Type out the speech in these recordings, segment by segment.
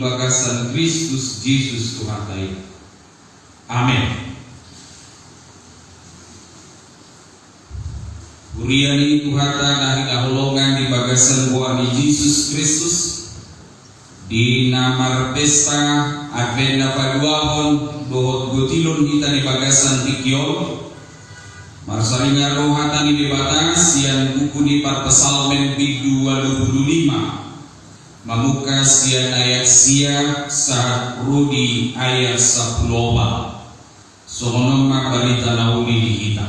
bagasan Kristus Yesus Tuhan kita. Amin. Uriani Tuhata dari dahulongan di bagasan buah Yesus Kristus di nama pesta Advent paduahon dohot gotilon kita di bagasan tikiol Marsalinya rohatan di batas yang buku di Parpesalmen Big 25 Mamuka sian ayat sia saat rudi ayat 10 Sohonom mabalita nauli di kita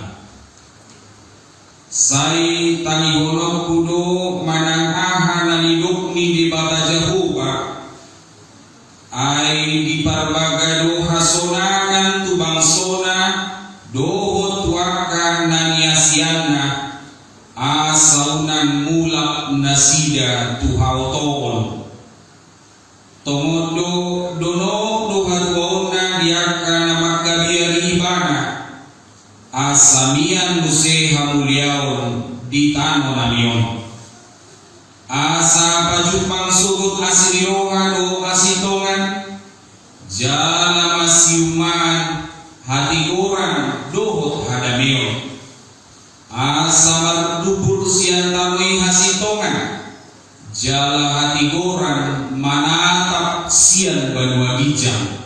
Sai tani hono kudo manang aha nani dukni di bata Jehovah Ai di parbagado hasonangan tu bangsona doho tuaka nani asiana asaunan mulak nasida tu hautol Tomodo dono doha tuona diaka namaka biari ibana asamian muse hamuliaon di tano namion asa pajupang sugut asirirongan o asitongan jala masiuman hati orang dohot hadamion asa mardubur sian tamui hasitongan jala hati orang manatap sian banua bijang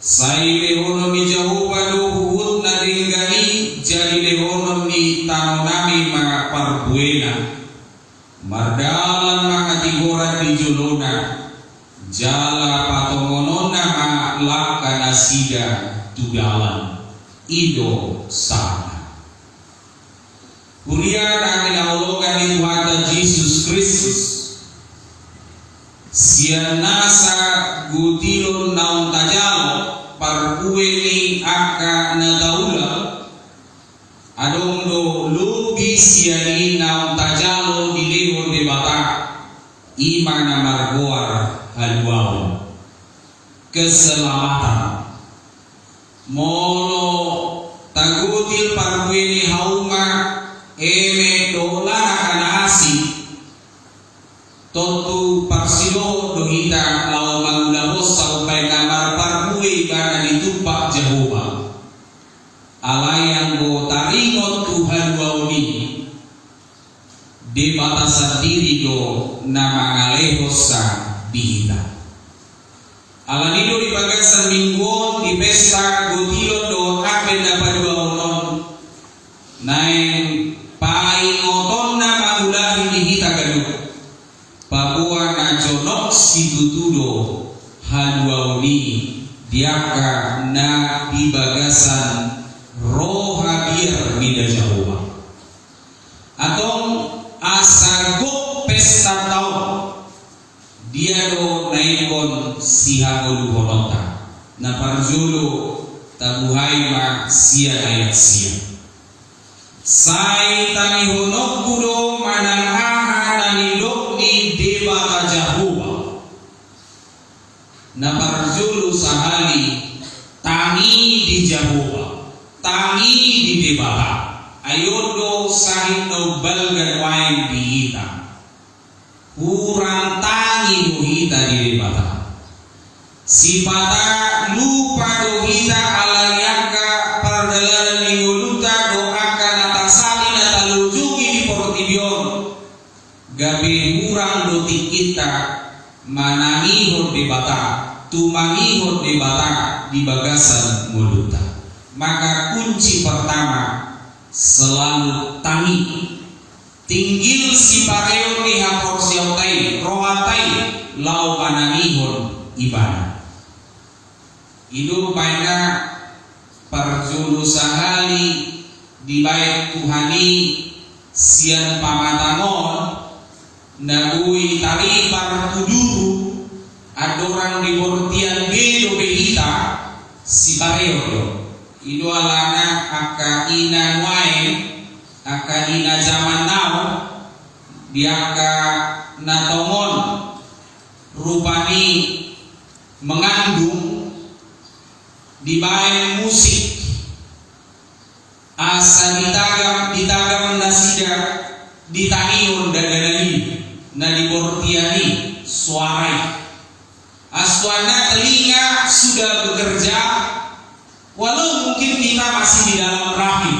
sai lehono mi jahuba do huhut na dinggani jadi lehono mi tano nami mga parbuena mardalan mga tigoran di julona jala patongonona ma laka nasida tudalan ido sana Kurian ang inaulungan ni Tuhan Yesus Kristus Sian nasa gutilon naon tajalo parkueli aka nagaula adong do lubi siani naon tajalo di leho de bata. Ima na margoar haluao keselamatan. Mono nama ngalehosa dihita. Allah dia do naikon si hagolu holota na parjolo tabuhai ma sia ayat sia. Sai tani honok kudo manang aha nani lokni deba kajahuwa na parjulu sahali tangi di Jahuwa. Tangi di deba ayodo sahid no balgan wain di hita kurang tangi do hita di deba sipata lupa do hita alayaka pardalaran minguluta do akan atasali na talujungi di portibion gabi hurang do kita manangihon di bata tumangihon di bata di bagasan muluta maka kunci pertama selalu tangi. Tinggil si pareo ni hapor siautai rohatai lau panangihon ibadah hidup pada perjulu sahali di bait Tuhani sian pamatamon nagui tali para tuduru adoran di bortian bedo behita si pareo ido alana aka ina wae aka ina zaman now diaka natomon rupani mengandung dibain musik. Asa ditagam ditagam nasida ditaniun daganani na dibortiani suarai. Aswana telinga sudah bekerja walau mungkin kita masih di dalam rahim.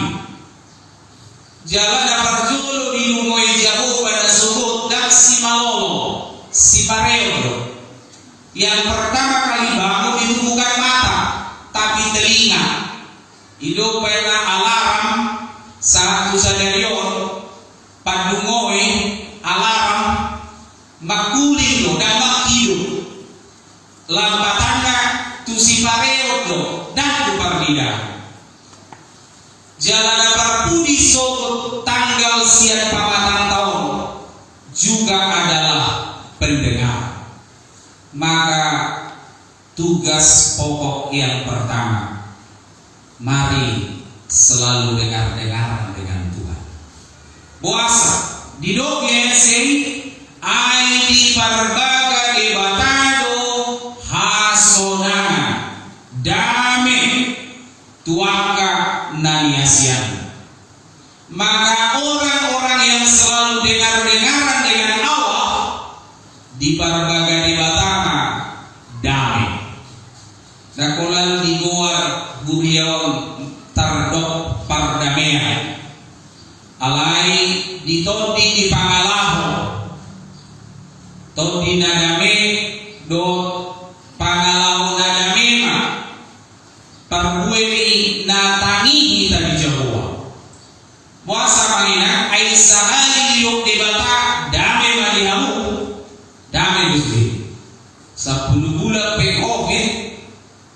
Jalan dapat julu di numoi jauh pada suku dan si malolo si pareo. Yang pertama kali bangun itu bukan tapi telinga. Itu pernah alarm satu sadarion padungoy alarm makuling lo dan makido lampatannya tu si pareo lo dan tu pardida. Jalan parpudi so tanggal siap pamatan tahun juga adalah pendengar. Maka tugas pokok yang pertama mari selalu dengar-dengaran dengan Tuhan. Puasa di sing ai di parbaga di batado hasonanga dame tuaka naniasian. Maka orang-orang yang selalu dengar-dengaran dengan Allah di parbaga todi nadame do pangalaho nadamema parbueni natangi Jawa. Puasa pangina ai sahali yuk debata dame malihamu dame gusti sepuluh bulan pe covid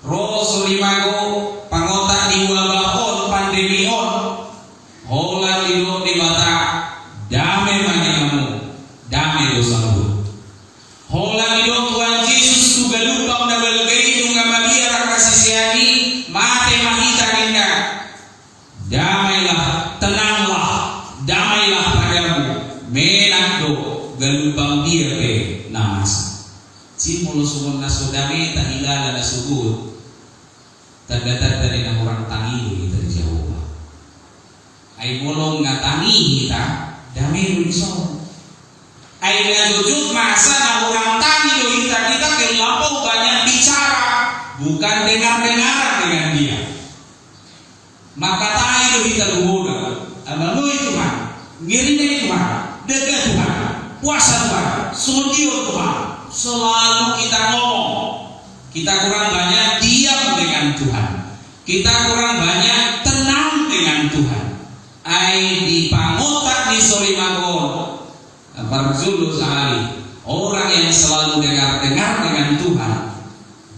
roso limago pangota di wabahon pandemi on hola bata dame dame dosamu hola lido Tuhan Yesus tu galupa na balgay nung amabiara kasisiani mate mahita ninda damailah tenanglah damailah padamu menando galupang dia pe namasa Simul sumun nasudami tahilala na subut Tanda-tanda ng orang tangi kita di Jawa Ay mulong nga tangi kita Dami riso Ay najujud masa na orang tangi do kita Kita kelampau banyak bicara Bukan dengar-dengaran dengan dia Maka tangi do kita lumoda Amalui Tuhan Ngirinai Tuhan Dega Tuhan Puasa Tuhan Sudio Tuhan Selalu kita ngomong Kita kurang banyak diam dengan Tuhan. Kita kurang banyak tenang dengan Tuhan. Ai di pangotak di Solimagon. Barzulu sehari. Orang yang selalu dengar-dengar dengan Tuhan.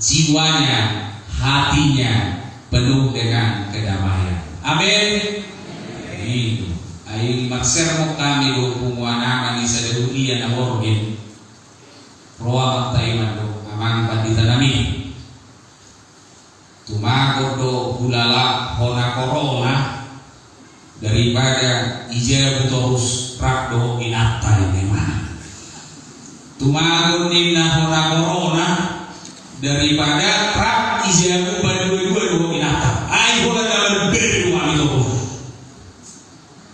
Jiwanya, hatinya penuh dengan kedamaian. Amin. Itu. Ai kami do pumuana ni sa dehuia na orgin. Roa taiman do amang pandita nami tumago do hulala hona corona daripada ija butorus rakdo inatta ini mana tumago nimna hona corona daripada rak ija buba dua-dua do inatta ai bola dalam beri rumah itu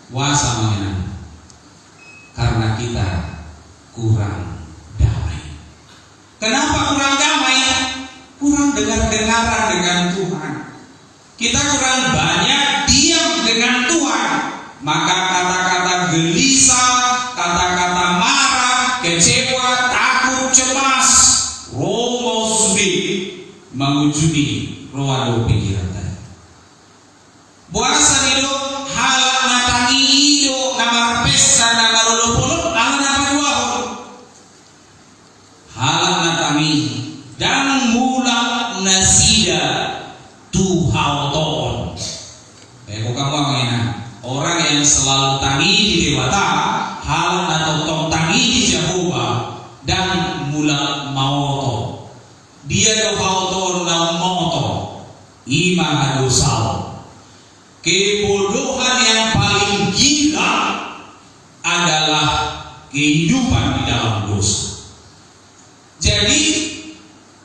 wasa mengenai karena kita kurang Kenapa kurang damai? Kurang dengar-dengaran dengan Tuhan. Kita kurang banyak diam dengan Tuhan. Maka kata-kata gelisah, kata-kata marah, kecewa, takut, cemas, romo sudi mewujudi roado pikiran tadi. Puasa hidup halak natangi hidup namar pesta namar lulupuluk ala nama dua halak natami dan mula nasida tuhauton. Eh, kok kamu ngena? Orang yang selalu tangi di dewata, hal atau tong tangi di Jehovah dan mula maoto. Dia do hauton na moto. Ima hadosal. Kebodohan yang paling gila adalah kehidupan di dalam dosa. Jadi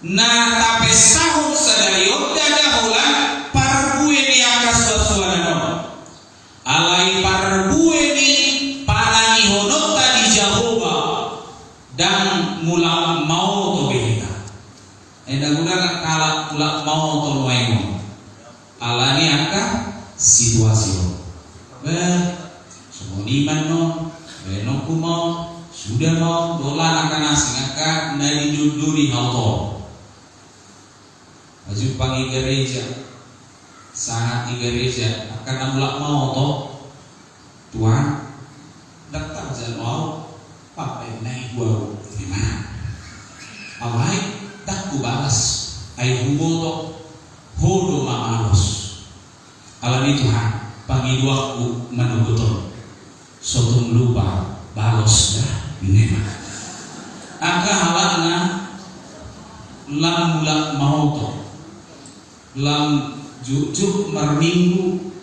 na tape sahur sadari odda dahulan parbuin yang kaswa suara Enda guna kala kula mau to noengo. Alani aka situasi. Ber semua iman no, beno kumo, sudah mau dolan akan asing aka nadi duduri hauto. Baju pangi gereja, sangat di gereja akan namulak mau to Tuhan datang saya mau pakai naik gua gimana? Awai tak ku balas ai humoto hodo mamalos alami Tuhan pangi duaku menuguton sotum lupa balos dah nema aka halakna lam mulak mauto lam jujuk merminggu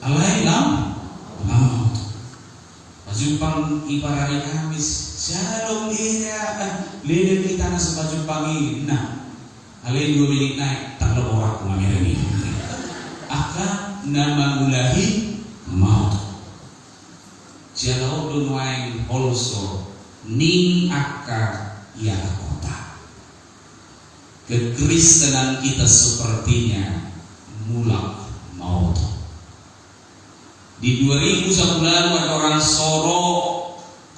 alai lam lam mauto Pajumpang iparari Kamis. Shalom dia Lele kita na sa Nah Alin dua minik naik Tak lo orang kumamira ni Aka nama mulahi Jalau dunwaing also Ning aka ya kota. Kekristenan kita sepertinya Mulak maut. Di 2010 ada orang soro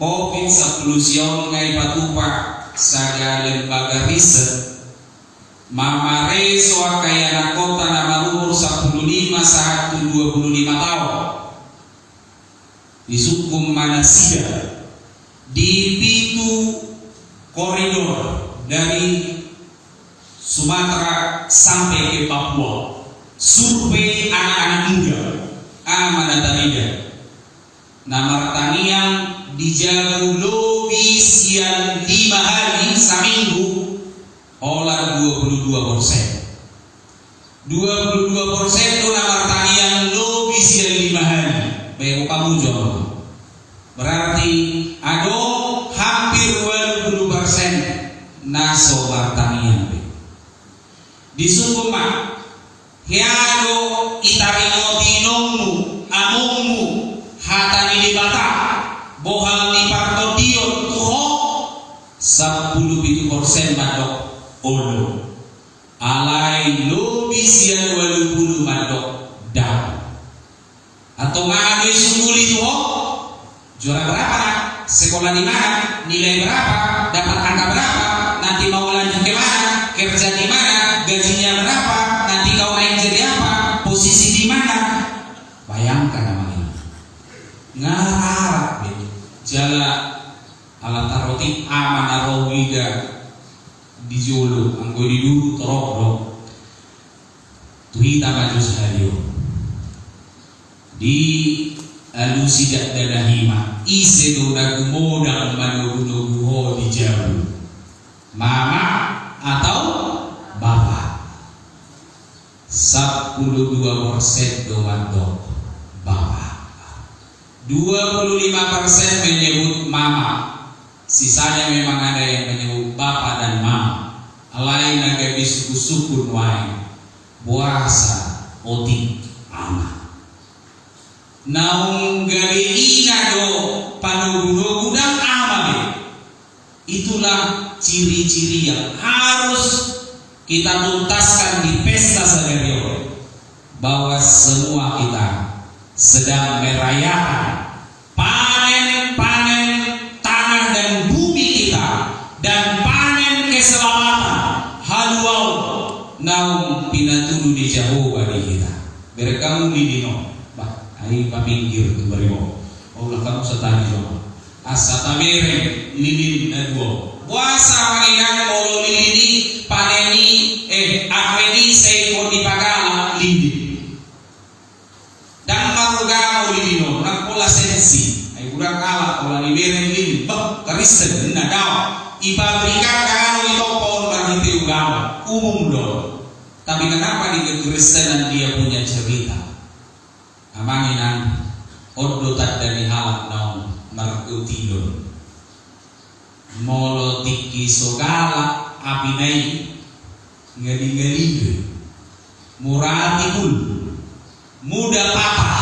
COVID 10 siang ngai patupa saga lembaga riset. Mamare soa kaya kota nama umur 15 saat 25 tahun di sukum Manasida di pintu koridor dari Sumatera sampai ke Papua. Survei anak-anak muda di alusidak dadahima ise do dagu modal manu nuguho di jauh mama atau bapak 12 persen domando bapak 25 persen menyebut mama. Sisanya memang ada yang menyebut bapak dan mama lain naga suku-suku wae puasa otik naung ina do panuguno gudang ama be itulah ciri-ciri yang harus kita tuntaskan di pesta Sagerio bahwa semua kita sedang merayakan panen-panen tanah dan bumi kita dan panen keselamatan. Haluau naung pinatulu di jauh bagi kita. Berkamu di dino bah ayo papinggir ke berimu Allah kamu setani jauh asa tamere lilin nadwo puasa wanginan molo lilini paneni eh akweni seiko di pagala lili dan marugamo lilino nakola sensi. Ay kurang kala kola ni beren lili bah karisten na daw ipabrika kano ito pohon marhiti ugama umum dong. Tapi kenapa di kekristenan dia punya cerita amanginan oddo dari halak naon markutidon molo tiki sogala apinai ngali-ngali murati pun muda patah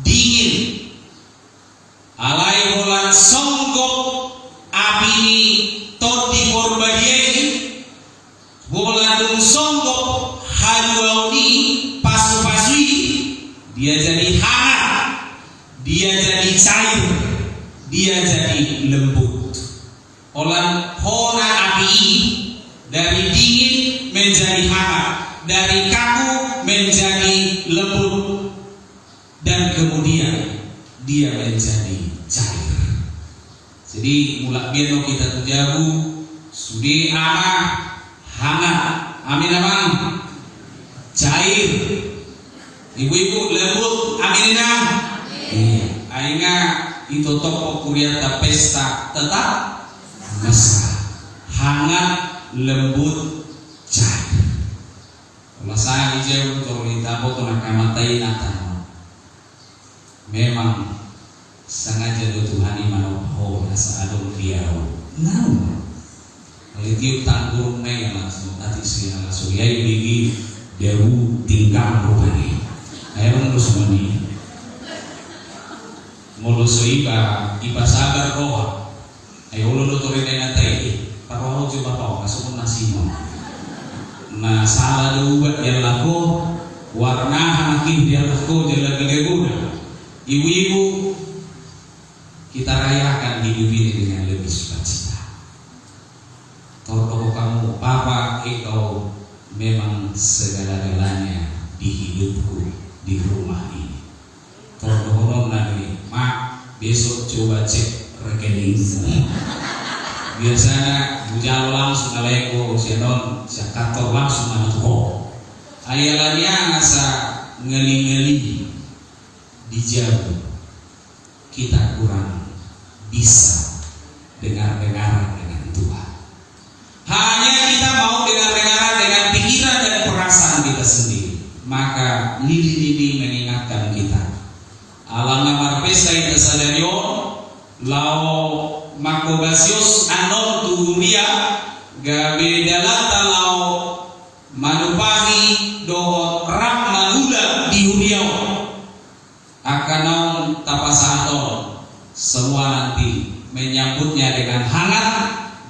dingin. Alai holan songgok api ini toti korbadiai goladung songgok haluauni pasu-pasui. Dia jadi hangat dia jadi cair dia jadi lembut olan hona api dari dingin menjadi hangat dari kaku menjadi lembut dan kemudian dia menjadi cair biar kita tujabu sudi anak hangat amin abang. Cair ibu-ibu lembut amin iya aina itu toko kuriata pesta tetap mesra hangat lembut cair. Masaya ijau torita po to nakamatay natin. Memang sengaja Tuhan iman ho nasa along diyaw. Now, Alitiyo tanggurong na yung langsung Tati siya langsung Yay bigi Dewu tingkang rupani Ayaw mo semua ni Muluso iba Iba sabar roha Ayaw ulo luto rin na natay Paroho coba pa Masuk nasi mo Na salah dua Yang lako Warna hakim dia lako Dia lagi leguda Ibu-ibu Kita rayakan hidup ini dengan lebih sukacita. Tolong kamu Papa engkau memang segala-galanya di hidupku di rumah ini. Tolong lagi Mak besok coba cek rekening biasanya bujal langsung aleko sianon si kantor langsung anak ko ayalannya asa ngeli-ngeli dijauh kita kurang bisa dengar-dengar dengan Tuhan hanya kita mau dengar-dengar dengan pikiran dan perasaan kita sendiri. Maka lili-lili mengingatkan kita. Alang namar pesa ita lao makobasios anon tuhuria, gabe dalata lao manupahi dohot rak manula di huriau. Akanong tapasaton, semua nanti menyambutnya dengan hangat,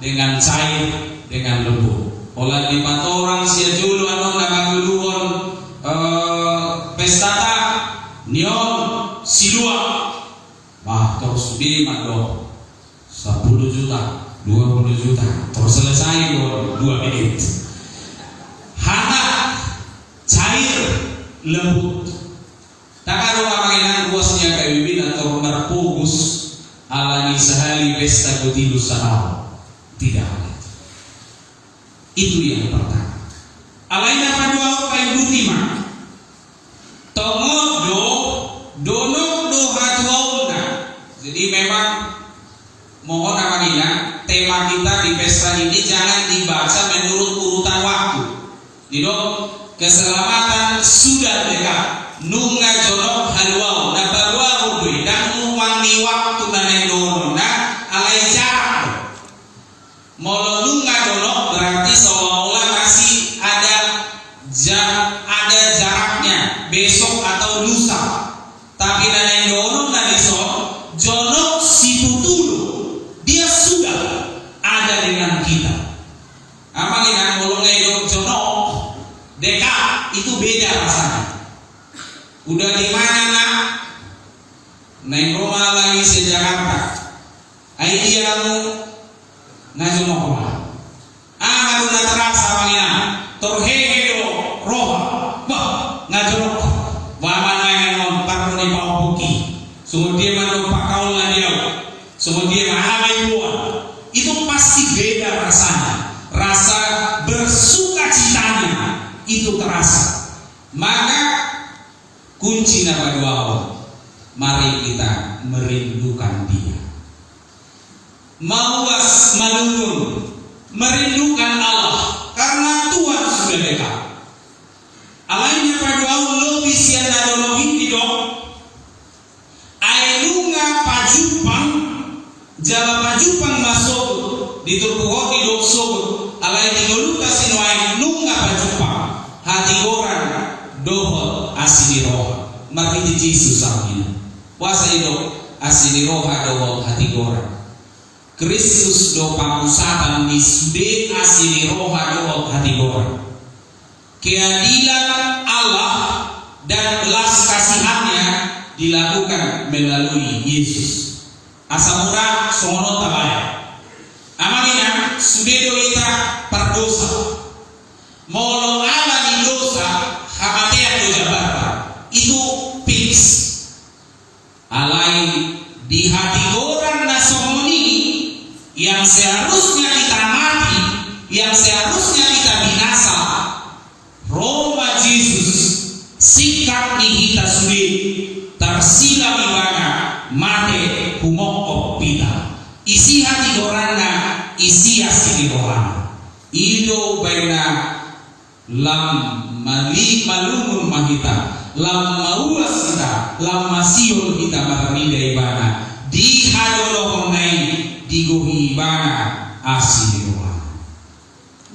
dengan cair, dengan lembut. Olah di orang sia julu anon namanguluon uh, pestata nion silua. Wah, terus di mado 10 juta, 20 juta, terus selesai dua menit. Hangat, cair, lembut. Tak ada orang kuasnya kayak bibin atau berfokus alani sehari pesta kutilu sahau. Tidak ada. Itu yang pertama. Alaina padua kai butima. Tongo do dono do hatuauna. Jadi memang mohon amanina tema kita di pesta ini jangan dibaca menurut urutan waktu. Dido keselamatan sudah dekat. Nunga jono halwau na barwa udui dan wangi waktu na nendono na alai jarak. Molo nunga jono berarti seolah-olah masih ada jam ada jaraknya besok atau lusa. Tapi naneng dono naniso jono situ dulu dia sudah ada dengan kita. Apa kita kalau ngedok jono dekat itu beda rasanya. Udah di mana nak? Neng rumah lagi di Jakarta. Ideamu najumokola ahadu na terasa wangina torhegedo roha bah ngajorok wa mana non parno ni paupuki sumudie mano pakaul ngadio sumudie mahamai buah itu pasti beda rasanya rasa bersuka citanya itu terasa maka kunci nama dua mari kita merindukan dia. Mawas malulun merindukan Allah karena Tuhan sudah dekat. Alainya pada Allah bisian adologi tidak Ailunga pajupang Jala pajupang masuk di turkuho di doksog alai tingoluka sinuai nunga pajupang hati orang dohot asini roha marti Yesus amin puasa itu asini roha dohot hati orang Kristus do pamusatan di sude asini roha do hati orang. Keadilan Allah dan belas kasihannya dilakukan melalui Yesus. Asamura songono tabaya. Amangina sudedo ita perdosa. Molo ala di dosa do jabata. Itu fix. Alai di hati orang nasomoni yang seharusnya kita mati, yang seharusnya kita binasa, Roma Jesus sikap ni hita sulit tersila ibana mate humoko pita isi hati gorana isi asli gorana ido baina lam mali malumun mahita. Lam mauas kita lam masiul kita maramida ibana di hadolo honai digohi ibana asli gorana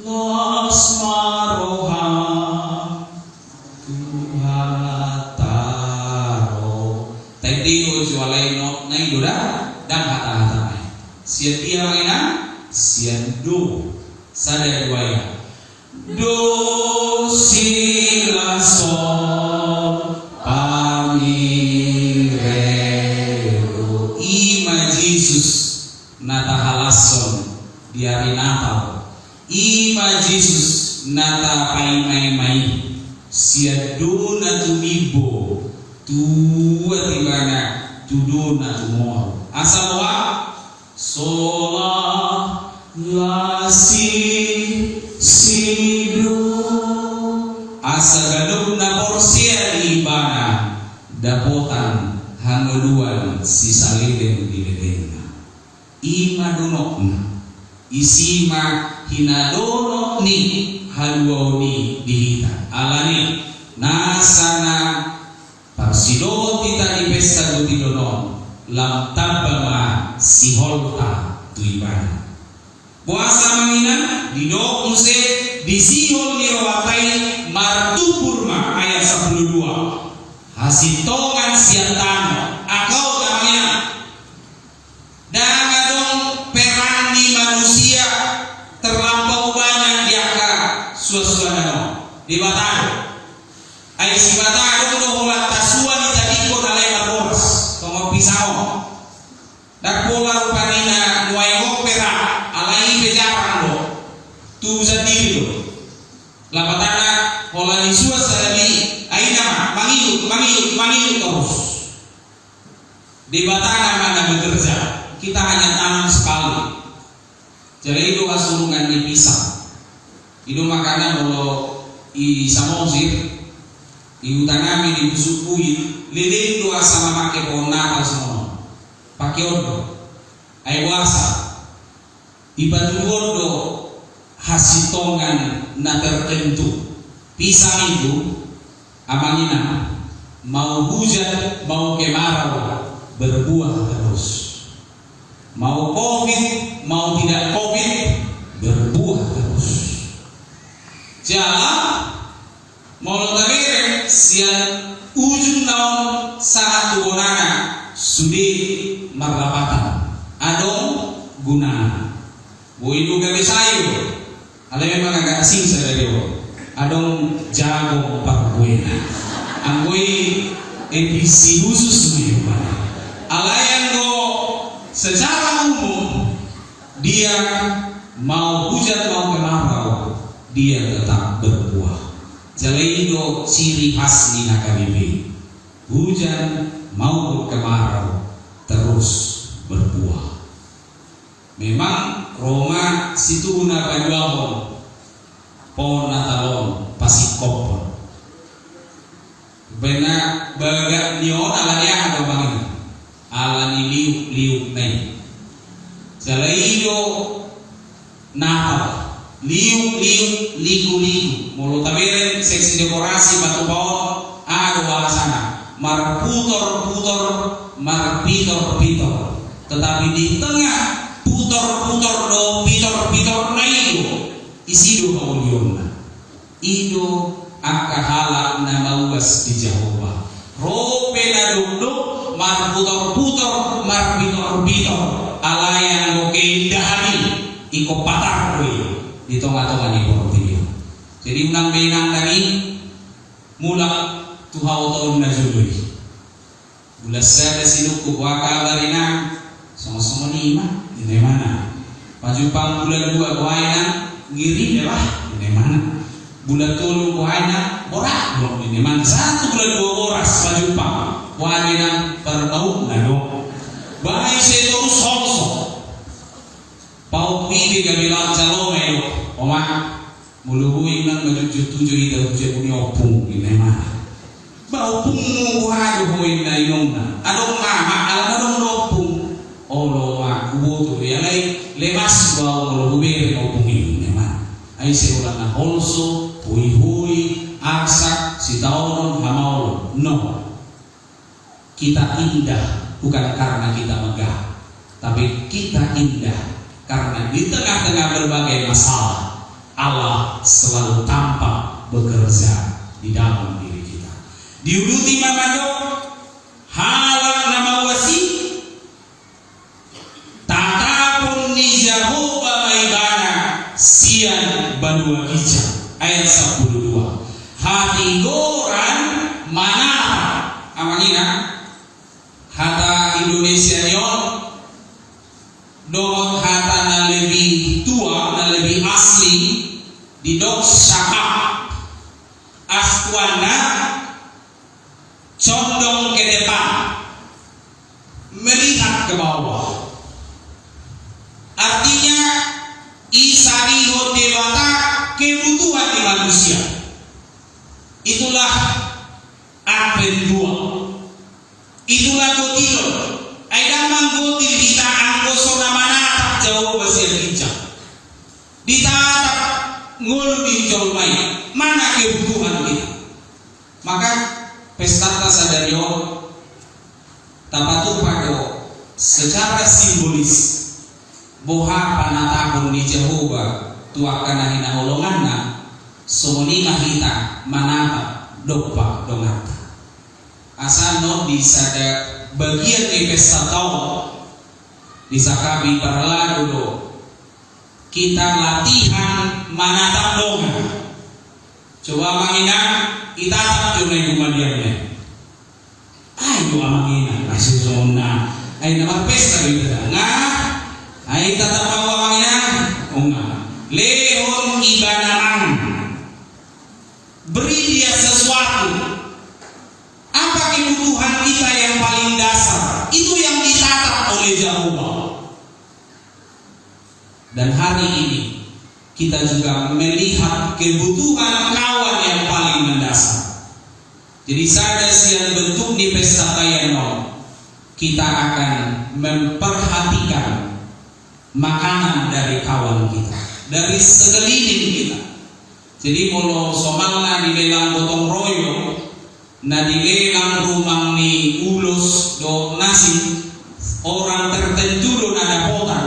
Los maroha tuhataro. Tadi jualai no nai doda dan hata hata nai. Sian sian do sada dua ya. doce laço a mi reo. Ima Jesus nata halason di hari Natal. Ima Jesus nata mãe se a dona tu ibo tua tibana tu dona tu moro. Asa moa sola la si sido asa gaduk na porsia ibana dapotan hanuluan si saliden dileden ima dunokna. Isima hinadono ni haluau ni dihita. Alani nasana parsido tita di pesta gutidonon lam tabama si holta tu ibana puasa mangina di do use di sihol ni rawatai martupurma ayat 12 hasitongan siantano akau dong peran di manusia terlampau banyak di akar suasana di batado ay si batado no hulat tasua ni tadiko na lay maboras pisao Nagpola rupanina nuayong pera alay bejaran lo tu sa diri lo labatana hola ni suas sa labi ay nama mangiyut mangiyut mangiyut terus di batana mana bekerja kita hanya tanam sekali jadi itu asurungan dipisah itu makanya kalau i samosir i utanami di busukui lilin doa sama make natal semua. Pakai odo ay wasa ibatu odo hasitongan na tertentu. Pisang itu amangina mau hujan mau kemarau berbuah terus. Mau covid mau tidak covid berbuah terus jalan mau tabere sian ujung naon saat tugonana sudi marlapatan adong guna boidu gabe sayo ale asing saya dewa adong jago parbuena anggoi edisi khusus nih alayan go secara umum dia mau hujan mau kemarau dia tetap berbuah. Itu ciri khas Nina KBB hujan maupun kemarau terus berbuah. Memang Roma situ una pajuahon pohon natalon pasik kopon Bena baga nion ala dia ada bangin ala ni liuk liuk nai. Jalaido Natal liuk liuk liku liku. Mulu taberen seksi dekorasi batu pohon. Ada wahasana mar putor putor mar pitor pitor. Tetapi di tengah putor putor do pitor pitor na isido kauliona itu aka halak na mauas di Jehovah rope na duduk mar putor putor mar pitor pitor ala yang go keindahan iko patar kowe. Di di portilio jadi unang benang tadi mula tuhau tahun na jului bulas sada sinuk ko kabarina sama-sama lima ini mana? Pajupang bulan dua kuaina ngiri ya ini mana? Bulan tulu kuaina borak. Belum ini mana? Satu bulan dua boras pajupang kuaina berbau nado baik seto sosok pau pidi gabilang calome oma muluhui nang majujud tujuh ida tujuh punya opung. Ini mana? Bau pung wadu hoin na inong adong mama alam adong lopung olo ma kubo to ya lai lemas bau lo hubere ai se ora na holso hui hui arsak si taonon hamaulo no kita indah bukan karena kita megah tapi kita indah karena di tengah-tengah berbagai masalah Allah selalu tampak bekerja di dalam diri kita. Diuluti mamado halang nama wasi tatapun ni Jehovah maibana sian banua ija ayat 12 hati goran mana amanina hata Indonesia yon dong hata na lebih tua na lebih asli di dok syakap aswana condong ke depan. Melihat ke bawah isari dewata kebutuhan di manusia. Itulah advent dua itulah gotilo Aidaman gotil kita angko sona manatap jauh basir hijab ditatap ngul di mai. Mana kebutuhan kita maka pesta sadario tapatu pado secara simbolis. Boha panatahun di Jehovah tuakan hina holonganna sumuni mahita manata dopa dongata. Asal no di sada bagian di pesta di sakabi para dulu kita latihan manatap dongan coba mangina kita tak cuma ibu madiamnya ayo amangina masih zona. Ayo nama pesta kita. Nggak ayo tatap bawa mangina. oh lehon ibanang beri dia sesuatu. Apa kebutuhan kita yang paling dasar? Itu yang ditatap oleh Jehovah dan hari ini kita juga melihat kebutuhan kawan yang paling mendasar. Jadi sada siang bentuk di pesta kayano kita akan memperhatikan makanan dari kawan kita dari sekeliling kita. Jadi kalau di lelang gotong royong. Na dilelang rumang ni ulus do nasi orang tertentu do nada potan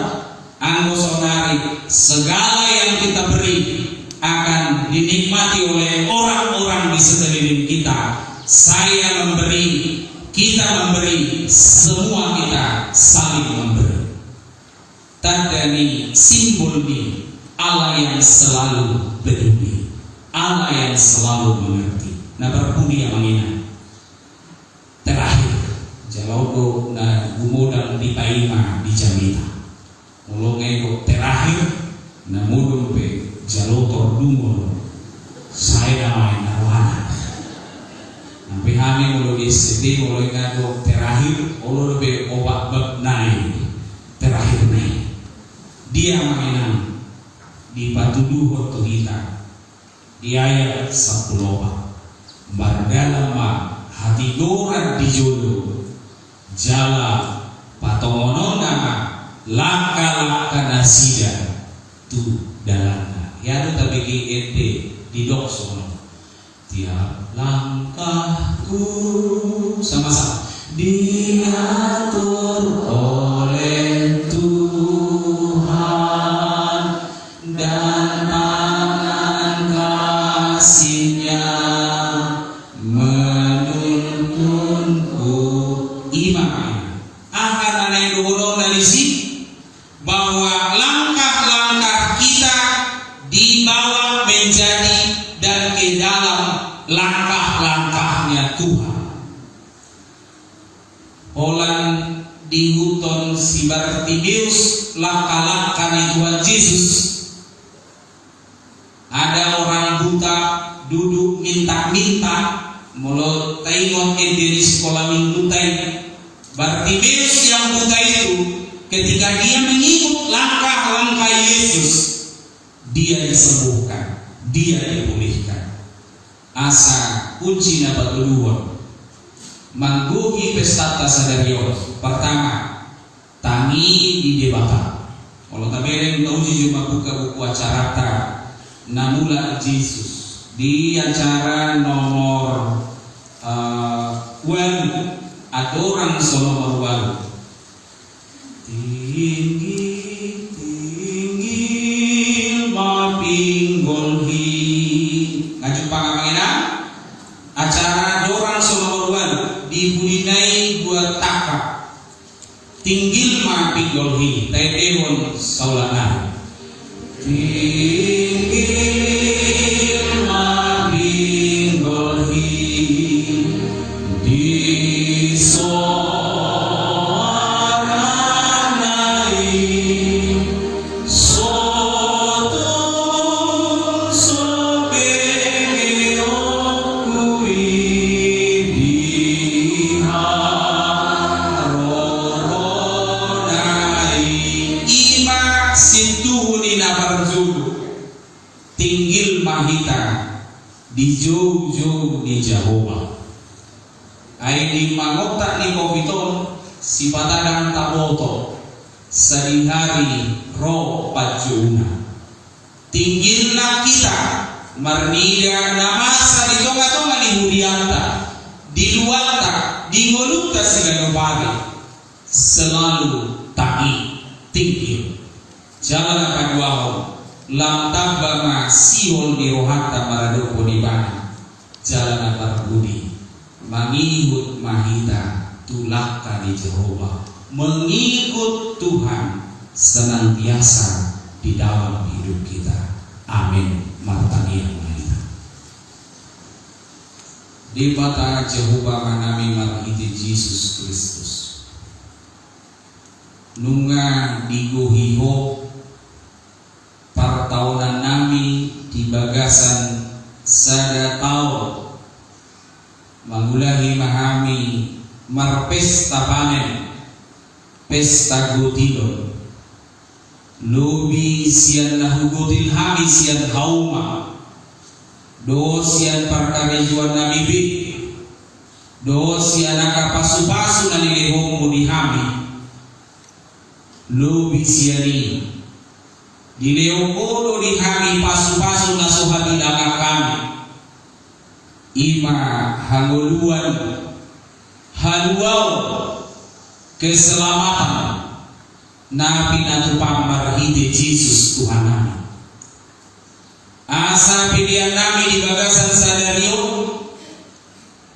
anggo sonari segala yang kita beri akan dinikmati oleh orang-orang di sekeliling kita. Saya memberi kita memberi semua kita saling memberi tanda ni simbol ni Allah yang selalu peduli Allah yang selalu mengerti. Na berbudi yang mengingat. Terakhir jalogo na gumodang di paima di jamita mulungai ko terakhir na mudong pe jalotor dumol saya namai narwana Nampi hami mulo di sini mulo ingado terakhir mulo be obat bab nai terakhir nai dia mainan batu duho kita di ayat 10 Bardalama hati goran di jodoh Jala patongono nama Laka-laka nasida Tu dalana Ya tu tapi ente di dok sono Tiap langkahku Sama-sama Diatur Yesus yang buta itu, ketika dia mengikut langkah-langkah Yesus, dia disembuhkan, dia dipulihkan. Asa kunci dapat kedua, pesta pestata sadario. Pertama, tangi di debata. Kalau tak bereng kau cuma buka buku acara namula Yesus di acara nomor uh, aturan Solo baru tinggi tinggi ilma pinggolhi ngajung pangamangina acara dorang Solo baru dibudinai buat taka tinggi ma pinggolhi tedewon saulana. Jauh-jauh di Jehovah. Ay di mangota ni Koviton si patadang taboto hari roh pajuna. Tinggilna kita marnida namasa di tonga-tonga di Budianta di luanta di ngolukta segala pagi selalu tahi tinggil apa dua lam rohata maradoko di bana jalan budi. Mengikut mahita tulak di Jehovah mengikut Tuhan senantiasa di dalam hidup kita. Amin. Martani mahita. Di mata Jehovah manami marhiti Yesus Kristus. Nunga digohiho tahunan nami di bagasan sada tahun mangulahi mahami marpesta panen pesta gotilo lobi sian nahugotil hami sian hauma. Do sian parkarejuan nami bi. Do sian akapasu-pasu na nilihong di hami. Lobi siani di Leopoldo di hari pasu-pasu nasuhati dalam kami. Ima hanguluan haluau keselamatan. Nabi natupang marhide Yesus Tuhan kami. Asa pilihan nami di bagasan sadario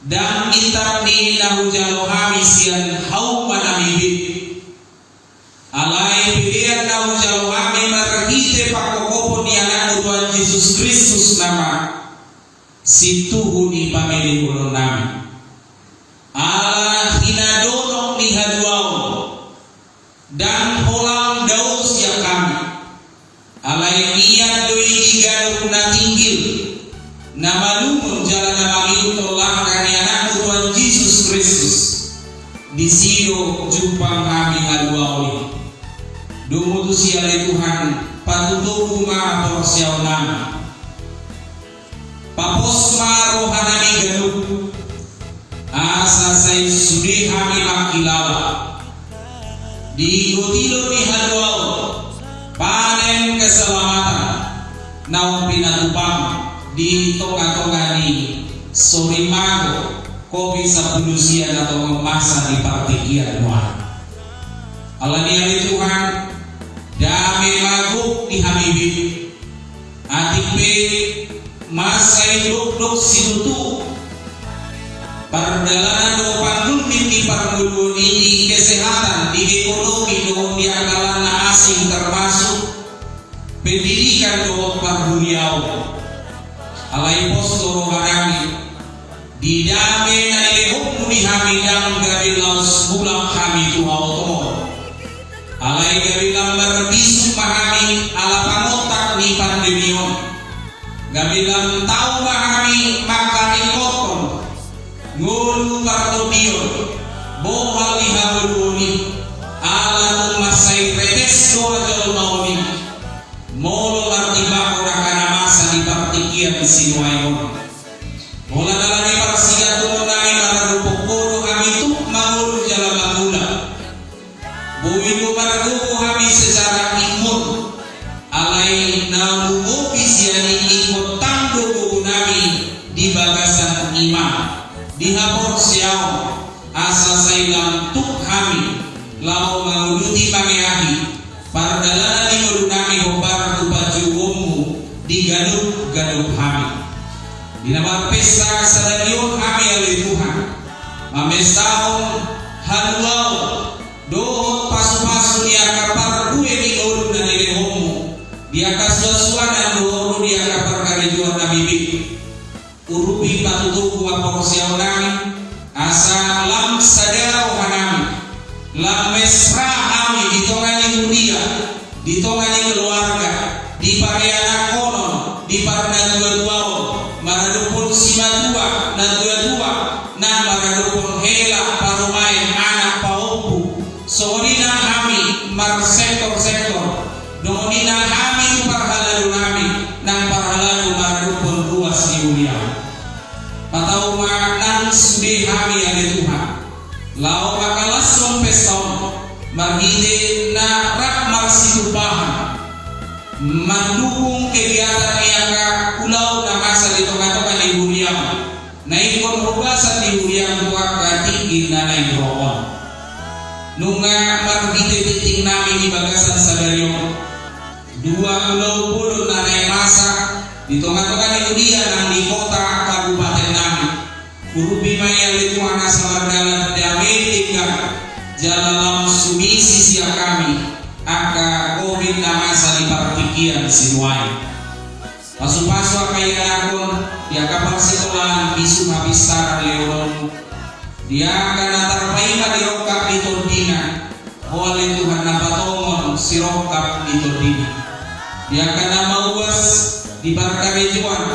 dan kita di nahu jalo sian hau manami alai pilihan nahu jalo kami Yesus Kristus nama situ ni pamili ulo nami ala hinadonong ni haduau dan holang daus ya kami. Alai niat doi diganu na tinggil nama lumun jalan nama itu tolak kani Tuhan Yesus Kristus. Di sini jumpa kami haduau Dumutusi oleh Tuhan patutuku ma porsiaunan Paposma rohanami galup. Asa say sudi hami makilawa Di gotilo ni halwao Panen keselamatan. Naung pinatupang. Di tonga-tonga ni Sorimago Kopi sapulusian atau memasa di partikian Tuhan Allah ni Tuhan dami ni Habibi Atipe masai luk lus Sintu Perjalanan Pandun di Pergulun ini kesehatan di ekonomi do di asing termasuk pendidikan do parbuniau alai posto barani di dame na ilmu di hamidang gabi laus kami tuha otomo alai gawi gambar bisu pahami ala pangotak ni pandemion gawi lam tau pahami maka ni kotom ngulu kartopion bohal ni haburuni Ibarat kami juan,